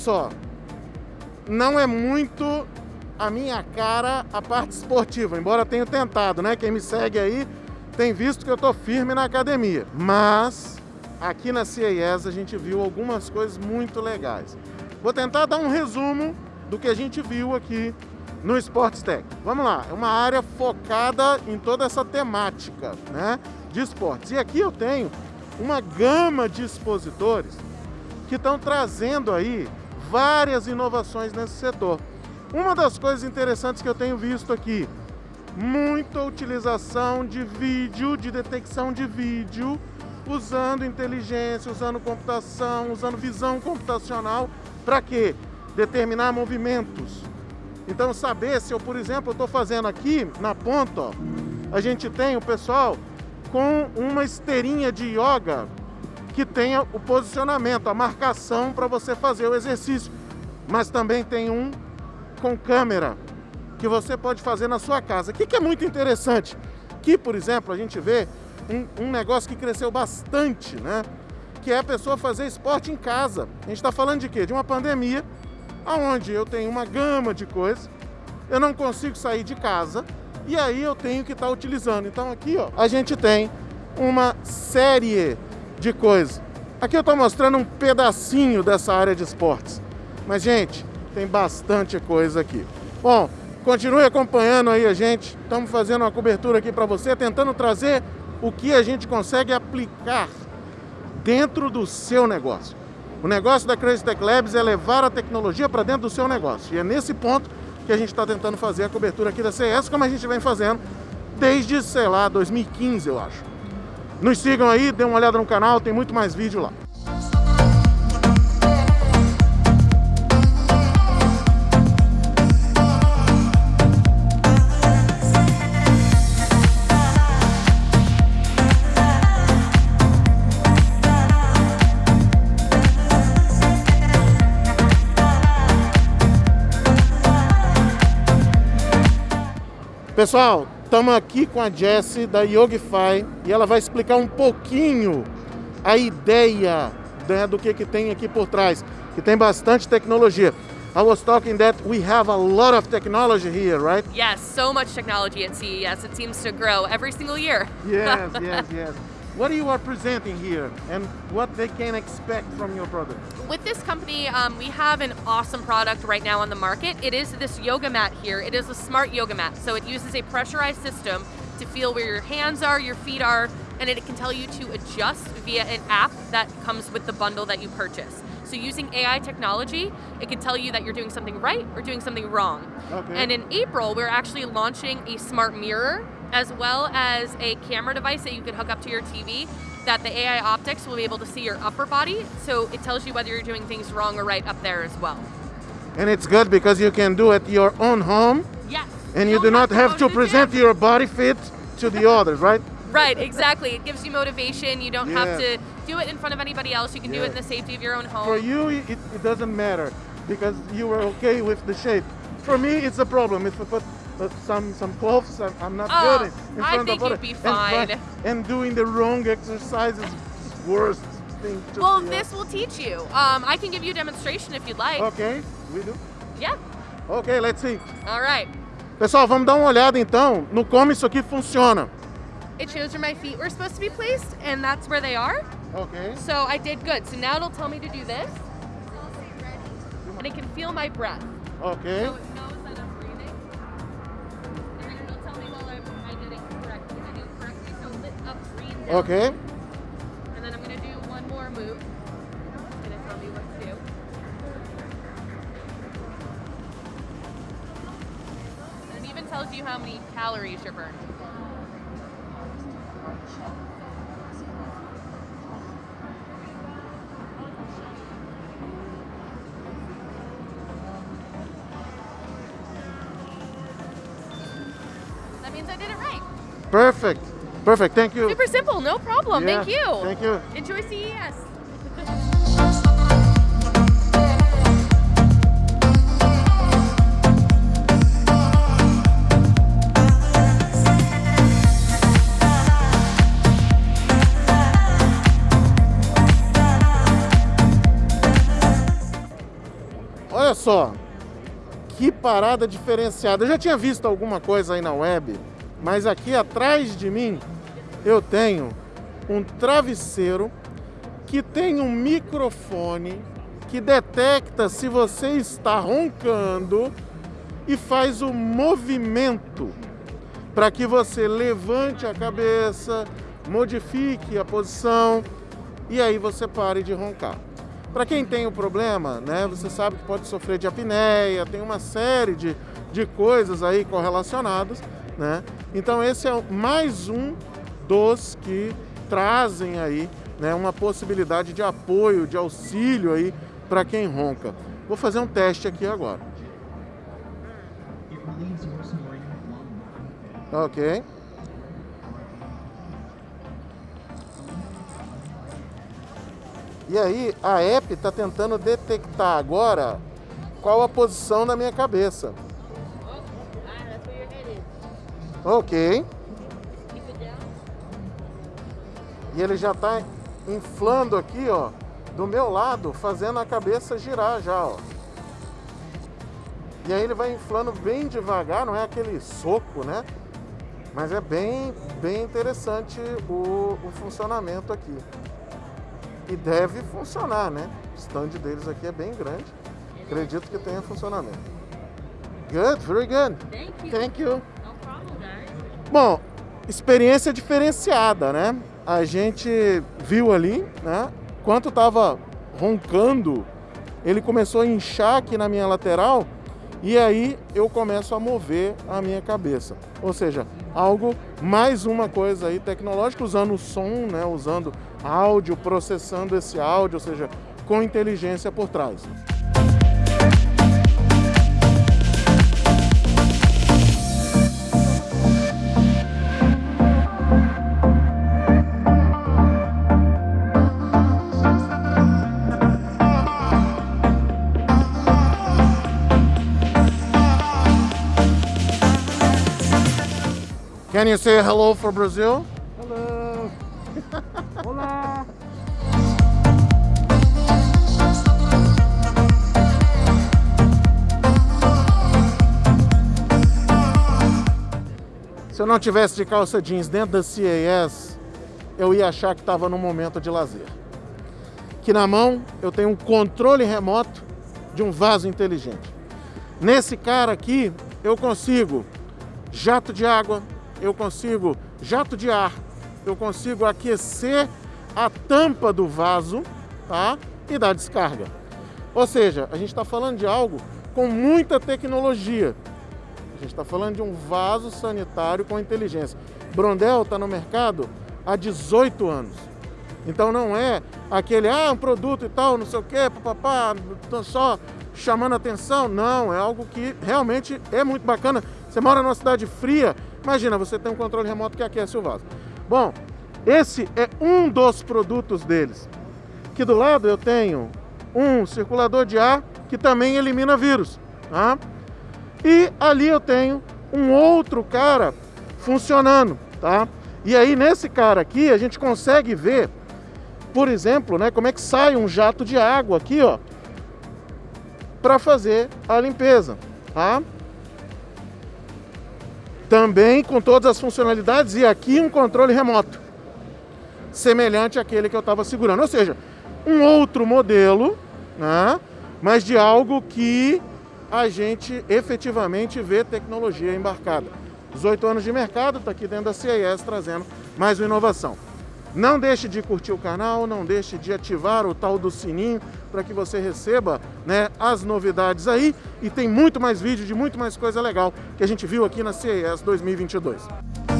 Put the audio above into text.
só, não é muito a minha cara a parte esportiva, embora tenha tentado, né? Quem me segue aí tem visto que eu tô firme na academia. Mas aqui na CES a gente viu algumas coisas muito legais. Vou tentar dar um resumo do que a gente viu aqui no Sports Tech. Vamos lá, é uma área focada em toda essa temática né, de esportes. E aqui eu tenho uma gama de expositores que estão trazendo aí várias inovações nesse setor. Uma das coisas interessantes que eu tenho visto aqui, muita utilização de vídeo, de detecção de vídeo, usando inteligência, usando computação, usando visão computacional, para quê? Determinar movimentos. Então saber se eu, por exemplo, estou fazendo aqui na ponta, ó, a gente tem o pessoal com uma esteirinha de yoga que tenha o posicionamento, a marcação para você fazer o exercício. Mas também tem um com câmera que você pode fazer na sua casa. O que, que é muito interessante? Aqui, por exemplo, a gente vê um, um, negócio que cresceu bastante, né? Que é a pessoa fazer esporte em casa. A gente está falando de quê? De uma pandemia, onde eu tenho uma gama de coisas, eu não consigo sair de casa, e aí eu tenho que estar tá utilizando. Então aqui, ó, a gente tem uma série de coisas. Aqui eu estou mostrando um pedacinho dessa área de esportes. Mas, gente, tem bastante coisa aqui. Bom, continue acompanhando aí a gente. Estamos fazendo uma cobertura aqui para você, tentando trazer o que a gente consegue aplicar dentro do seu negócio. O negócio da Crazy Tech Labs é levar a tecnologia para dentro do seu negócio. E é nesse ponto que a gente está tentando fazer a cobertura aqui da CS, como a gente vem fazendo desde, sei lá, 2015, eu acho. Nos sigam aí, dê uma olhada no canal, tem muito mais vídeo lá. Pessoal, estamos aqui com a Jessie da Yogify e ela vai explicar um pouquinho a ideia né, do que, que tem aqui por trás, que tem bastante tecnologia. I was talking that we have a lot of technology here, right? Yes, so much technology at CES. It seems to grow every single year. Yes, yes, yes. What you are presenting here and what they can expect from your product? With this company, um, we have an awesome product right now on the market. It is this yoga mat here. It is a smart yoga mat. So it uses a pressurized system to feel where your hands are, your feet are, and it can tell you to adjust via an app that comes with the bundle that you purchase. So using AI technology, it can tell you that you're doing something right or doing something wrong. Okay. And in April, we're actually launching a smart mirror as well as a camera device that you can hook up to your TV that the AI optics will be able to see your upper body, so it tells you whether you're doing things wrong or right up there as well. And it's good because you can do it your own home. Yes. And you, you do not have, to, to present your body fit to the others, right? Right, exactly. It gives you motivation. You don't yeah. have to do it in front of anybody else. You can yeah. do it in the safety of your own home. For you, it, it doesn't matter because you were okay with the shape. For me, it's a problem. If I put some some clothes. I'm, I'm not oh, good in, in I think you'd be fine. And, and, doing the wrong exercises worst thing. well, this will teach you. Um, I can give you a demonstration if you'd like. Okay, we do. Yeah. Okay, let's see. All right. Pessoal, vamos dar uma olhada então no como isso aqui funciona. It shows where my feet were supposed to be placed, and that's where they are. Okay. So I did good. So now it'll tell me to do this. And it can feel my breath. Okay. So Okay. And then I'm going to do one more move. And it tell me what to do. And it even tells you how many calories you're burning. That means I did it right. Perfect. Perfect, thank you. Super simple, no problem. Yeah, thank you. Thank you. Enjoy CES. só, que parada diferenciada. Eu já tinha visto alguma coisa aí na web, mas aqui atrás de mim eu tenho um travesseiro que tem um microfone que detecta se você está roncando e faz o movimento para que você levante a cabeça, modifique a posição e aí você pare de roncar. Para quem tem o problema, né, você sabe que pode sofrer de apneia, tem uma série de, de coisas aí correlacionadas, né? Então esse é mais um dos que trazem aí né, uma possibilidade de apoio, de auxílio aí para quem ronca. Vou fazer um teste aqui agora. Ok. E aí a app está tentando detectar agora qual a posição da minha cabeça. Ok. E ele já está inflando aqui, ó, do meu lado, fazendo a cabeça girar já, ó. E aí ele vai inflando bem devagar, não é aquele soco, né? Mas é bem, bem interessante o, o funcionamento aqui. E deve funcionar, né? O stand deles aqui é bem grande. Acredito que tenha funcionamento. Good, very good. Thank you. Thank you. Bom, experiência diferenciada, né? A gente viu ali, né? Quanto tava roncando, ele começou a inchar aqui na minha lateral e aí eu começo a mover a minha cabeça. Ou seja, algo, mais uma coisa aí tecnológica, usando o som, né? Usando áudio, processando esse áudio, ou seja, com inteligência por trás. Can you say hello for Brazil? Hello. Olá. Se eu não tivesse de calça jeans dentro da CAS, eu ia achar que estava num momento de lazer. Que na mão eu tenho um controle remoto de um vaso inteligente. Nesse cara aqui eu consigo jato de água, eu consigo jato de ar, eu consigo aquecer a tampa do vaso tá? e dar descarga. Ou seja, a gente está falando de algo com muita tecnologia. A gente está falando de um vaso sanitário com inteligência. Brondel está no mercado há 18 anos. Então não é aquele, ah, um produto e tal, não sei o quê, papapá, só chamando atenção. Não, é algo que realmente é muito bacana. Você mora numa cidade fria, imagina, você tem um controle remoto que aquece o vaso. Bom, esse é um dos produtos deles. Aqui do lado eu tenho um circulador de ar que também elimina vírus. Tá? E ali eu tenho um outro cara funcionando. Tá? E aí nesse cara aqui a gente consegue ver, por exemplo, né, como é que sai um jato de água aqui, ó, para fazer a limpeza. Tá? Também com todas as funcionalidades e aqui um controle remoto, semelhante àquele que eu estava segurando. Ou seja, um outro modelo, né? mas de algo que a gente efetivamente vê tecnologia embarcada. 18 anos de mercado, está aqui dentro da CIS trazendo mais uma inovação. Não deixe de curtir o canal, não deixe de ativar o tal do sininho para que você receba né, as novidades aí. E tem muito mais vídeo de muito mais coisa legal que a gente viu aqui na CES 2022.